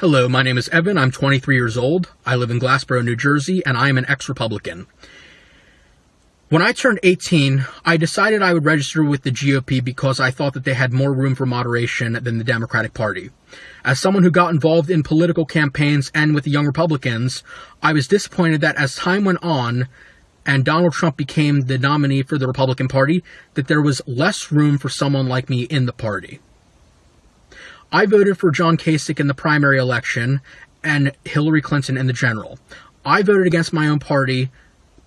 Hello, my name is Evan. I'm 23 years old. I live in Glassboro, New Jersey, and I am an ex Republican. When I turned 18, I decided I would register with the GOP because I thought that they had more room for moderation than the Democratic Party. As someone who got involved in political campaigns and with the Young Republicans, I was disappointed that as time went on and Donald Trump became the nominee for the Republican Party, that there was less room for someone like me in the party. I voted for John Kasich in the primary election and Hillary Clinton in the general. I voted against my own party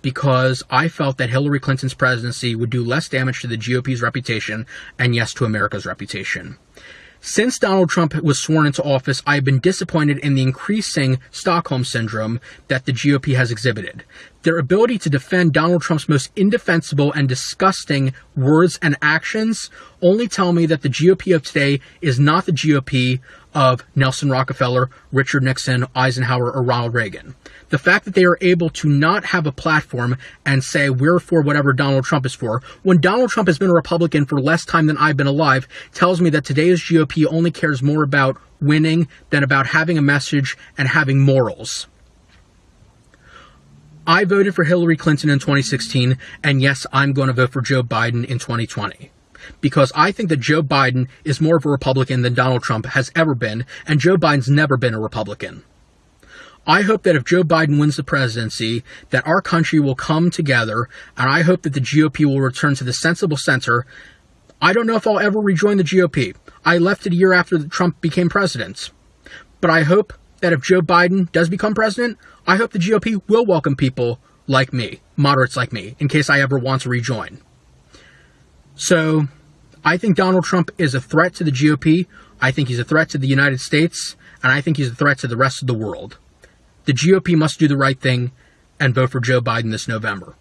because I felt that Hillary Clinton's presidency would do less damage to the GOP's reputation and, yes, to America's reputation. Since Donald Trump was sworn into office, I have been disappointed in the increasing Stockholm syndrome that the GOP has exhibited. Their ability to defend Donald Trump's most indefensible and disgusting words and actions only tell me that the GOP of today is not the GOP of Nelson Rockefeller, Richard Nixon, Eisenhower, or Ronald Reagan. The fact that they are able to not have a platform and say we're for whatever Donald Trump is for, when Donald Trump has been a Republican for less time than I've been alive, tells me that today's GOP only cares more about winning than about having a message and having morals. I voted for Hillary Clinton in 2016, and yes, I'm going to vote for Joe Biden in 2020 because I think that Joe Biden is more of a Republican than Donald Trump has ever been, and Joe Biden's never been a Republican. I hope that if Joe Biden wins the presidency, that our country will come together, and I hope that the GOP will return to the sensible center. I don't know if I'll ever rejoin the GOP. I left it a year after Trump became president. But I hope that if Joe Biden does become president, I hope the GOP will welcome people like me, moderates like me, in case I ever want to rejoin. So I think Donald Trump is a threat to the GOP. I think he's a threat to the United States. And I think he's a threat to the rest of the world. The GOP must do the right thing and vote for Joe Biden this November.